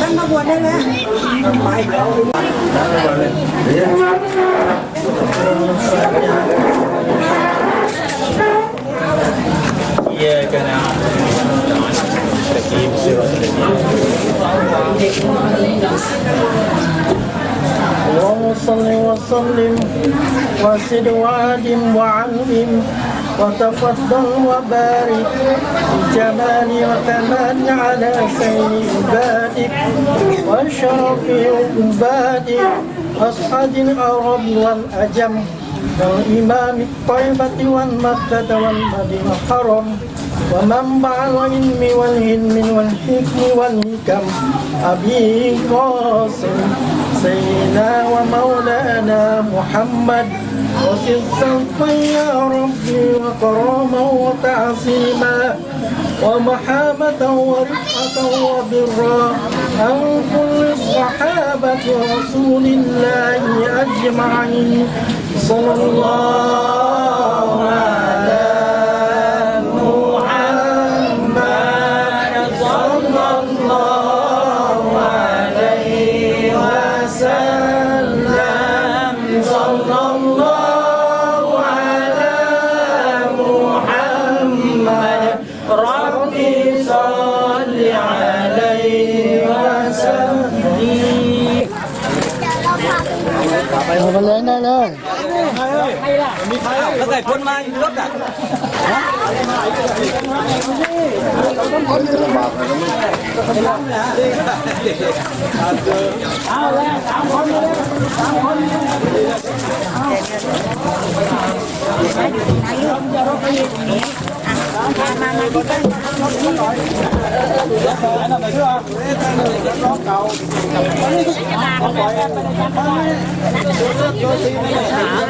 ตั้งมาบวชได้แล้วไปเขาเย่กันนะตะกี้เสือตะกี้ صل وسلم وزد وادم وعلم وتفضل وبارك بجمال وكمال على خير عبادك وأشرف عبادك. أصحاب العرب والأجم والإمام الطيبة والمكة والمدينة الحرم. ومنبع العلم والعلم والحكم والحكم أبي قاسم سيدنا ومولانا محمد وصدقا يا ربي وكرما وتعظيما ومحابة ورفعة وبرا عن كل الصحابة رسول الله أجمعين. صلى الله على mai nước à? Hãy subscribe cho kênh Ghiền Mì Gõ Để không bỏ lỡ những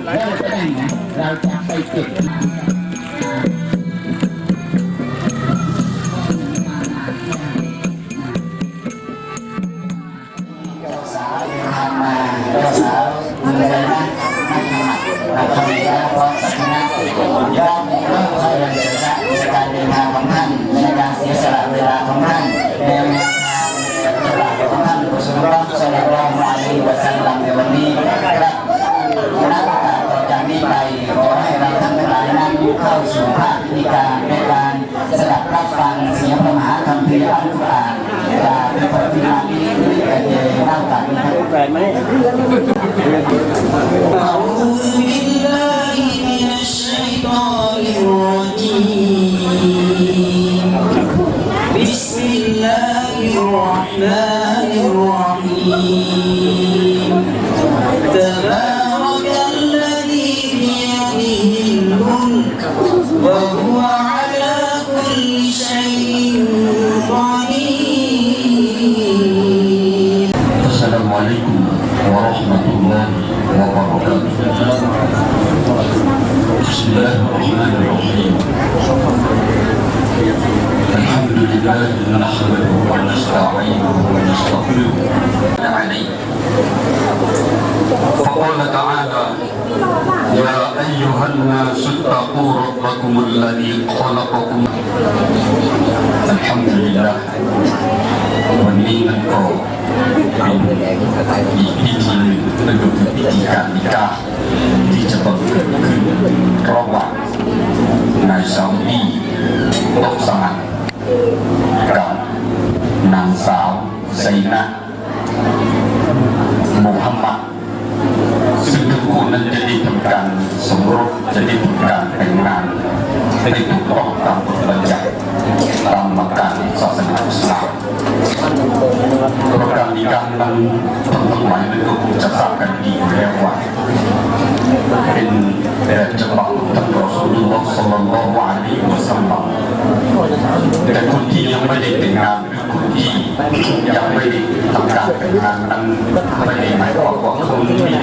เราจะถูกเราจะได้นะเราจะไปเก็บ الرحمن الرحيم. تبارك الذي بيده الملك وهو على كل شيء قدير. السلام عليكم ورحمة الله وبركاته. بسم الله الرحمن الرحيم. لله نحمده ونستعينه ونستغفره عليه فقال تعالى يا أيها الناس اتقوا ربكم الذي خلقكم الحمد لله ونعم di biji untuk dibijikan nikah di Jepang ke Kerobak Naisawi Loksangan ไซนะมูฮัมมัดซึ่งทั้งคู่นั้นจะได้ทำการสมรสจะได้ทำการแต่งงานให้ถูกต้องตามกฎบัญญัติตามหลักการศาสนาอิสลามประการในการนั้นท่านทั้งหลายนั้นก็คงจะทราบกันดีอยู่แล้วว่าเป็นแบบฉบั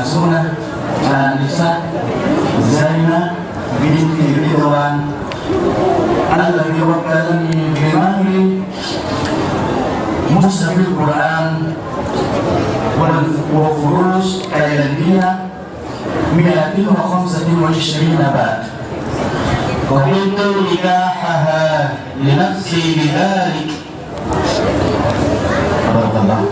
المسونة آنسة زينة بنت رضوان. الذي وكلني بمهري مصحف القرآن وفروش تايلاندية 125 بات وقلت نكاحها لنفسي بذلك. بارك الله.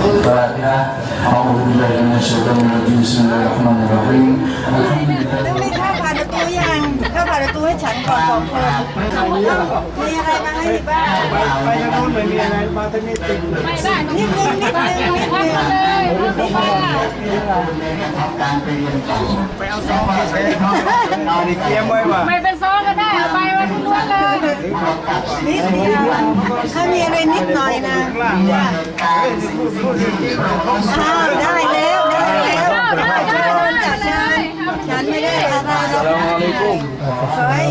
فاتحة أعوذ بالله من الشيطان الرجيم بسم الله الرحمن الرحيم الحمد لله ต้องมีข้าวผ่านประตูยังข้าวผ่านประตูให้ฉันก่อนสองคนมีอะไรมาให้บ้าง ไปทางโน้นไม่มีอะไรมาทางนี้ติด นิดนึงนิดนึงนิดนึง การไปเรียนต่อไปเอาซองมาใช้เอาดิเกียมไว้ว่ะไม่เป็นซองก็ได้เอาไปไว้ทุกวันเลยนิดเดียวถ้ามีอะไรนิดหน่อยนะอ้าวได้แล้วได้แล้วจากฉันฉันไม่ได้อะไรหรอกเฮ้ย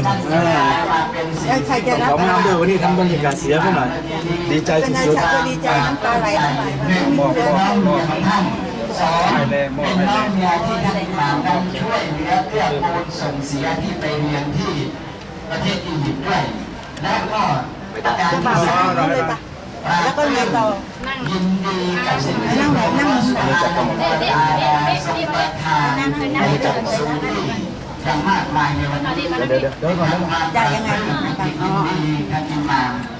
ใครจะรับผมนำด้วยวันนี้ทำบรรยากาศเสียไปหน่อยดีใจเป็นนายสุดฉันก็ดีใจน้ำตาไหลน้ำตาไหลๆบอกบอกบอก สองเป็นน้องเมียที่ท่านมากันช่วยเหลือเพื่อกูลส่งเสียที่ไปเรียนที่ประเทศอียิปต์ด้วยและก็ประการที่สามแล้วก็เรียนต่อยินดีกับสิ่งที่นั่งนั่งนั่งนั่งนั่งจับสูงที่ยังมากมายในวันนี้เดี๋ยวเดี๋ยวเดี๋ยวก่งนนะจ่ายยังไงกันอ๋อ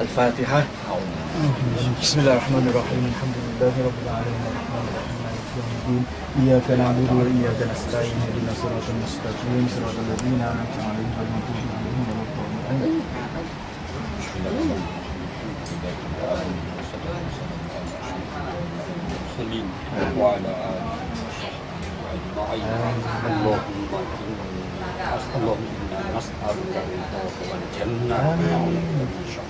الفاتحة. بسم الله الرحمن الرحيم. الحمد لله رب العالمين. الرحمن الرحيم مالك يوم الدين إياك نعبد وإياك نستعين. اهدنا الصراط المستقيم. صراط الذين أنعمت عليهم غير المغضوب عليهم ولا الضالين. المرسلين وعلى آله وصحبه أجمعين. اللهم اللهم إنا نسألك رضاك والجنة. ونعوذ بك من سخطك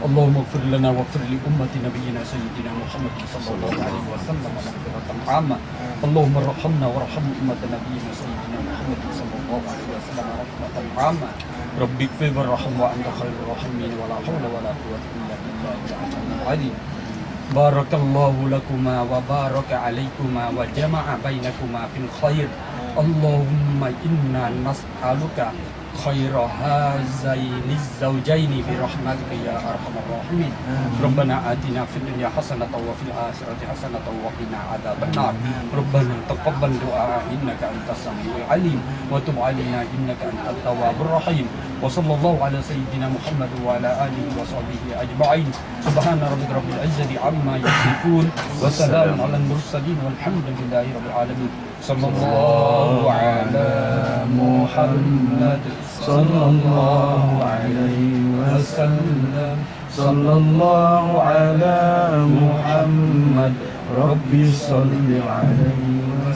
اللهم اغفر لنا واغفر لأمة نبينا سيدنا محمد صلى الله عليه وسلم مغفرة عامة. اللهم ارحمنا وارحم أمة نبينا سيدنا محمد صلى الله عليه وسلم رحمة عامة. رب اغفر وارحم وأنت خير الراحمين. ولا حول ولا قوة إلا بالله العلي العظيم. بارك الله لكما وبارك عليكما وجمع بينكما في الخير. اللهم إنا نسألك خير هذين الزوجين برحمتك يا أرحم الراحمين. ربنا آتنا في الدنيا حسنة وفي الآخرة حسنة وقنا عذاب النار. ربنا تقبل دعاء إنك أنت السميع العليم. وتب علينا إنك أنت التواب الرحيم. وصلى الله على سيدنا محمد وعلى آله وصحبه أجمعين. سبحان ربك رب العزة عما يصفون. وسلام على المرسلين والحمد لله رب العالمين. صلى الله على محمد. صلى الله عليه وسلم. صلى الله على محمد. ربي صل عليه وسلم.